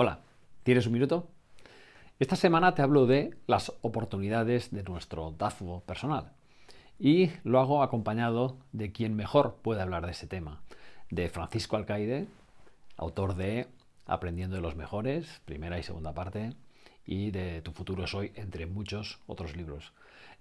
Hola, ¿tienes un minuto? Esta semana te hablo de las oportunidades de nuestro DAFO personal y lo hago acompañado de quien mejor puede hablar de ese tema, de Francisco Alcaide, autor de Aprendiendo de los Mejores, primera y segunda parte, y de Tu futuro es hoy, entre muchos otros libros.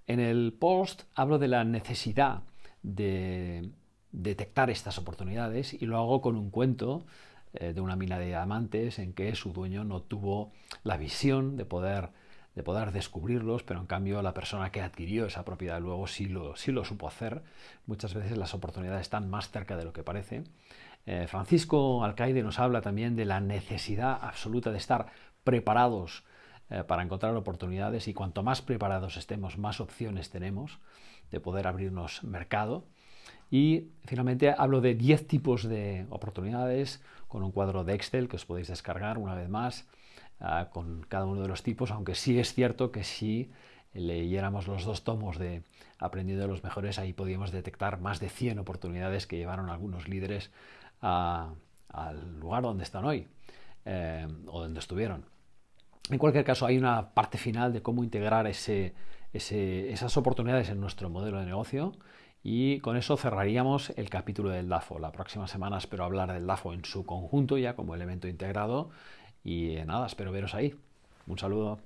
En el post hablo de la necesidad de detectar estas oportunidades y lo hago con un cuento eh, de una mina de diamantes en que su dueño no tuvo la visión de poder, de poder descubrirlos, pero en cambio la persona que adquirió esa propiedad luego sí lo, sí lo supo hacer. Muchas veces las oportunidades están más cerca de lo que parece. Eh, Francisco Alcaide nos habla también de la necesidad absoluta de estar preparados eh, para encontrar oportunidades y cuanto más preparados estemos, más opciones tenemos de poder abrirnos mercado. Y finalmente hablo de 10 tipos de oportunidades con un cuadro de Excel que os podéis descargar una vez más ah, con cada uno de los tipos, aunque sí es cierto que si leyéramos los dos tomos de Aprendiendo de los Mejores, ahí podíamos detectar más de 100 oportunidades que llevaron algunos líderes al lugar donde están hoy eh, o donde estuvieron. En cualquier caso, hay una parte final de cómo integrar ese, esas oportunidades en nuestro modelo de negocio y con eso cerraríamos el capítulo del DAFO. La próxima semana espero hablar del DAFO en su conjunto ya como elemento integrado y nada, espero veros ahí. Un saludo.